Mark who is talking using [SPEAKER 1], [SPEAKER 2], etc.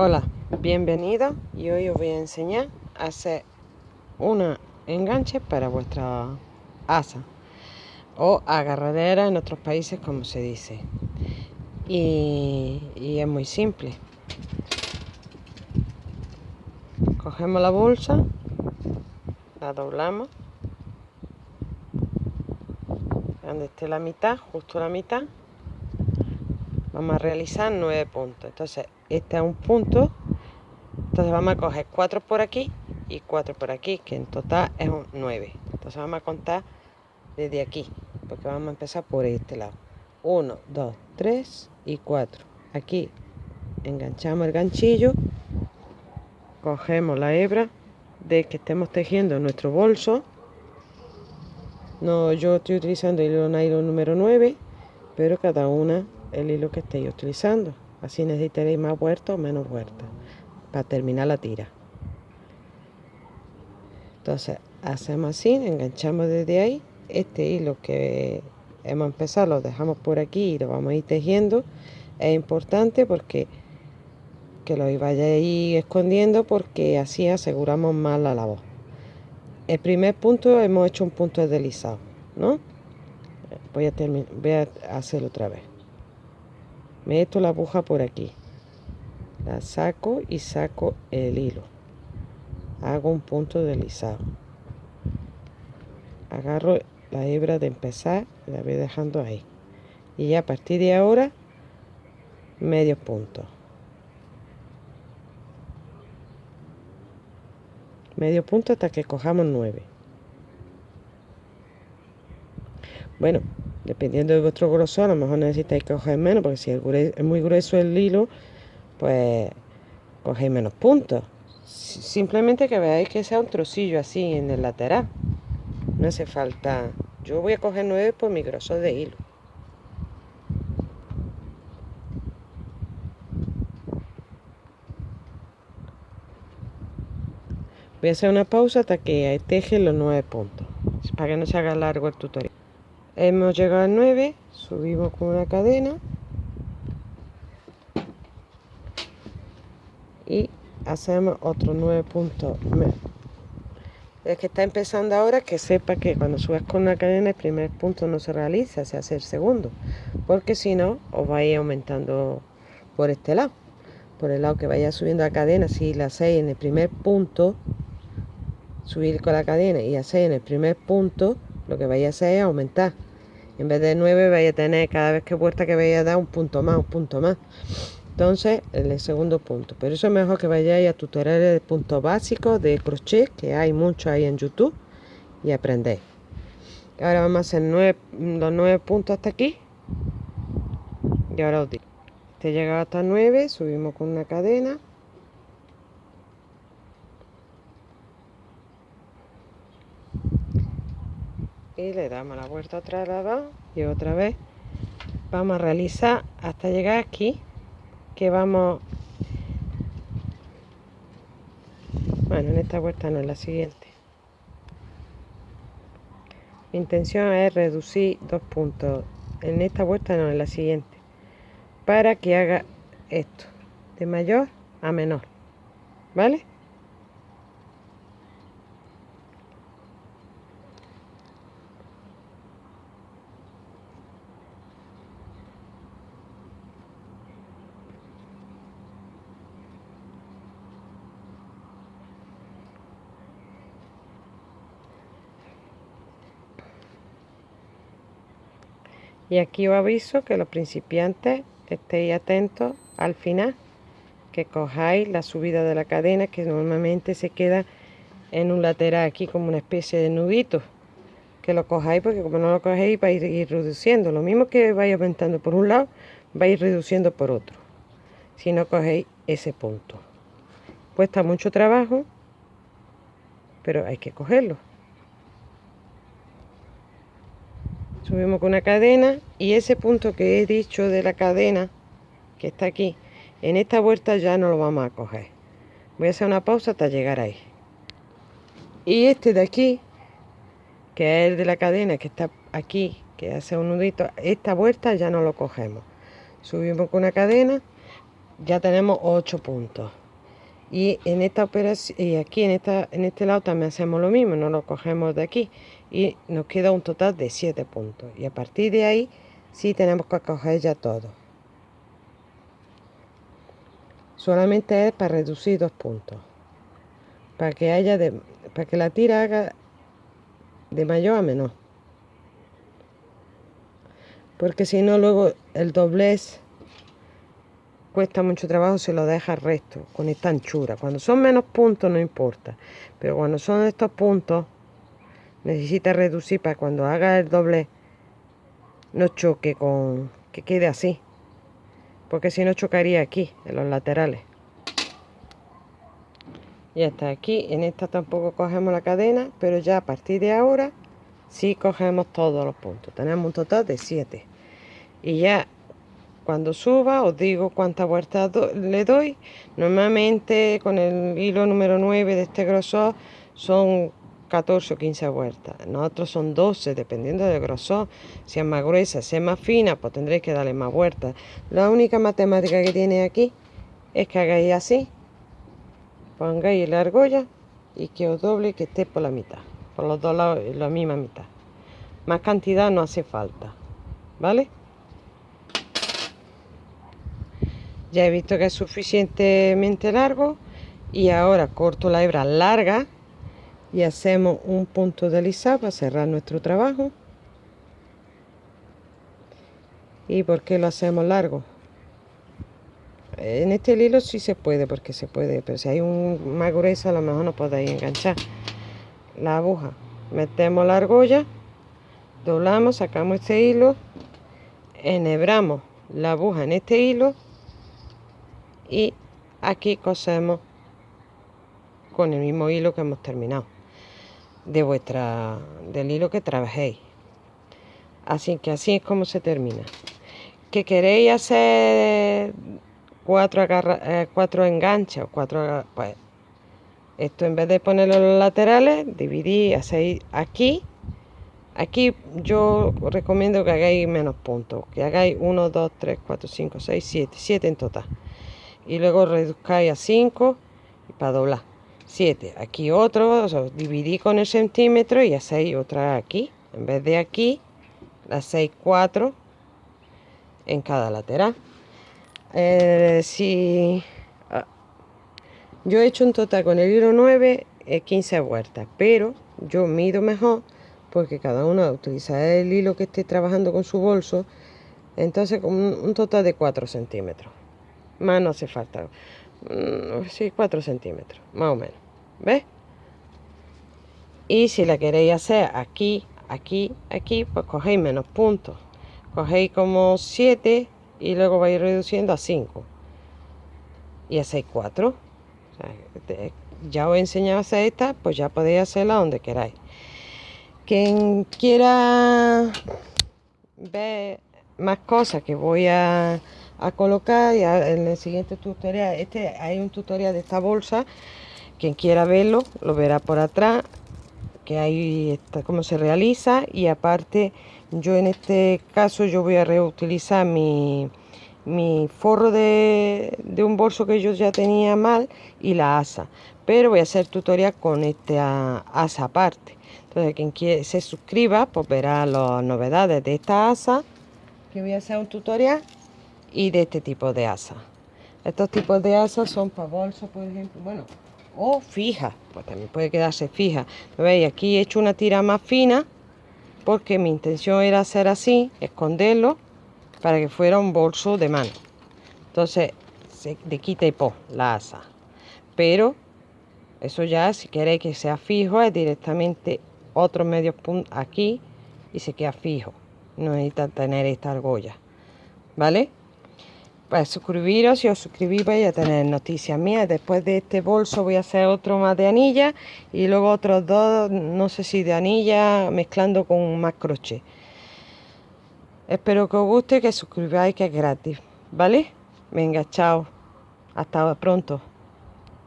[SPEAKER 1] Hola, bienvenido y hoy os voy a enseñar a hacer una enganche para vuestra asa o agarradera en otros países como se dice. Y, y es muy simple. Cogemos la bolsa la doblamos donde esté la mitad justo la mitad. Vamos a realizar nueve puntos. Entonces este es un punto. Entonces vamos a coger cuatro por aquí y cuatro por aquí que en total es un 9 entonces vamos a contar desde aquí porque vamos a empezar por este lado. 1 2 3 y 4 aquí enganchamos el ganchillo cogemos la hebra de que estemos tejiendo nuestro bolso. No yo estoy utilizando el hilo nylon número 9 pero cada una el hilo que estéis utilizando. Así necesitaréis más huerta o menos huerta para terminar la tira. Entonces hacemos así, enganchamos desde ahí. Este hilo que hemos empezado lo dejamos por aquí y lo vamos a ir tejiendo. Es importante porque que lo vayáis escondiendo porque así aseguramos más la labor. El primer punto hemos hecho un punto deslizado, ¿no? Voy a, voy a hacerlo otra vez meto la aguja por aquí. La saco y saco el hilo. Hago un punto deslizado. Agarro la hebra de empezar y la voy dejando ahí. Y ya a partir de ahora medio punto. Medio punto hasta que cojamos nueve. Bueno dependiendo de vuestro grosor, a lo mejor necesitáis coger menos, porque si es muy grueso el hilo, pues cogéis menos puntos. Simplemente que veáis que sea un trocillo así en el lateral. No hace falta... Yo voy a coger 9 por mi grosor de hilo. Voy a hacer una pausa hasta que teje los 9 puntos, para que no se haga largo el tutorial. Hemos llegado a 9, subimos con una cadena y hacemos otros 9 puntos. El que está empezando ahora que sepa que cuando subas con una cadena el primer punto no se realiza, se hace el segundo, porque si no os vais aumentando por este lado. Por el lado que vaya subiendo la cadena, si la hacéis en el primer punto, subir con la cadena y hacéis en el primer punto, lo que vais a hacer es aumentar en vez de 9 vais a tener cada vez que puerta que vaya a dar un punto más, un punto más. Entonces, el segundo punto. Pero eso es mejor que vayáis a tutoriales de puntos básicos de crochet, que hay muchos ahí en YouTube, y aprendéis. Ahora vamos a hacer los 9 puntos hasta aquí. Y ahora os digo. Este llegado hasta 9, subimos con una cadena. Y le damos la vuelta atrás lado y otra vez. Vamos a realizar hasta llegar aquí que vamos bueno en esta vuelta no es la siguiente. Mi intención es reducir dos puntos. En esta vuelta no es la siguiente. Para que haga esto de mayor a menor vale Y aquí os aviso que los principiantes estéis atentos al final, que cojáis la subida de la cadena que normalmente se queda en un lateral aquí como una especie de nudito. Que lo cojáis porque como no lo cogéis vais a ir reduciendo. Lo mismo que vais aumentando por un lado, vais reduciendo por otro. Si no cogéis ese punto. Cuesta mucho trabajo, pero hay que cogerlo. Subimos con una cadena y ese punto que he dicho de la cadena que está aquí en esta vuelta ya no lo vamos a coger. Voy a hacer una pausa hasta llegar ahí. Y este de aquí que es el de la cadena que está aquí que hace un nudito esta vuelta ya no lo cogemos. Subimos con una cadena ya tenemos 8 puntos. Y en esta operación y aquí en esta en este lado también hacemos lo mismo no lo cogemos de aquí y nos queda un total de 7 puntos. Y a partir de ahí sí tenemos que coger ya todo. Solamente es para reducir dos puntos. Para que haya de, para que la tira haga de mayor a menor. Porque si no luego el doblez cuesta mucho trabajo si lo deja recto, con esta anchura. Cuando son menos puntos no importa, pero cuando son estos puntos necesita reducir para cuando haga el doble no choque con que quede así, porque si no chocaría aquí, en los laterales. Y hasta aquí, en esta tampoco cogemos la cadena, pero ya a partir de ahora sí cogemos todos los puntos. Tenemos un total de 7. Y ya cuando suba os digo cuántas vueltas le doy. Normalmente con el hilo número 9 de este grosor son 14 o 15 vueltas. Nosotros son 12, dependiendo del grosor. Si es más gruesa, si es más fina, pues tendréis que darle más vueltas. La única matemática que tiene aquí es que hagáis así. Pongáis la argolla y que os doble que esté por la mitad. Por los dos lados, la misma mitad. Más cantidad no hace falta. ¿Vale? Ya he visto que es suficientemente largo y ahora corto la hebra larga y hacemos un punto deslizado para cerrar nuestro trabajo. ¿Y por qué lo hacemos largo? En este hilo sí se puede, porque se puede, pero si hay un más a lo mejor no podéis enganchar la aguja. Metemos la argolla, doblamos, sacamos este hilo, enhebramos la aguja en este hilo y aquí cosemos con el mismo hilo que hemos terminado de vuestra del hilo que trabajéis. Así que así es como se termina. Que queréis hacer cuatro, eh, cuatro enganches cuatro pues esto en vez de ponerlo en los laterales dividí hacéis aquí. Aquí yo recomiendo que hagáis menos puntos que hagáis 1 2 3 4 5 6 7 7 en total. Y luego reduzcáis a 5 para doblar 7 aquí otro dividí con el centímetro y hacéis otra aquí en vez de aquí 6 4 en cada lateral eh, si ah, yo he hecho un total con el hilo 9 15 vueltas pero yo mido mejor porque cada uno utiliza el hilo que esté trabajando con su bolso entonces con un total de 4 centímetros más no hace falta. Mm, sí, 4 centímetros, más o menos. ¿Ves? Y si la queréis hacer aquí, aquí, aquí, pues cogéis menos puntos. Cogéis como 7 y luego vais reduciendo a 5. Y hacéis 4. ya os he enseñado a hacer esta, pues ya podéis hacerla donde queráis. Quien quiera ver más cosas que voy a a colocar y en el siguiente tutorial, este hay un tutorial de esta bolsa, quien quiera verlo lo verá por atrás, que ahí está cómo se realiza. Y aparte yo en este caso yo voy a reutilizar mi, mi forro de, de, un bolso que yo ya tenía mal y la asa. Pero voy a hacer tutorial con esta asa aparte. Entonces quien quiere, se suscriba pues verá las novedades de esta asa. Que voy a hacer un tutorial y de este tipo de asa. Estos tipos de asas son para bolsos, por ejemplo, bueno, o fija, pues también puede quedarse fija. ¿Veis? Aquí he hecho una tira más fina porque mi intención era hacer así, esconderlo para que fuera un bolso de mano. Entonces, se de quita y po la asa. Pero eso ya, si queréis que sea fijo, es directamente otro medio punto aquí y se queda fijo. No necesita tener esta argolla. ¿Vale? Pues suscribiros, si os suscribís vais a tener noticias mías. Después de este bolso voy a hacer otro más de anilla y luego otros dos, no sé si de anilla, mezclando con más crochet. Espero que os guste, que suscribáis, que es gratis, ¿vale? Venga, chao. Hasta pronto.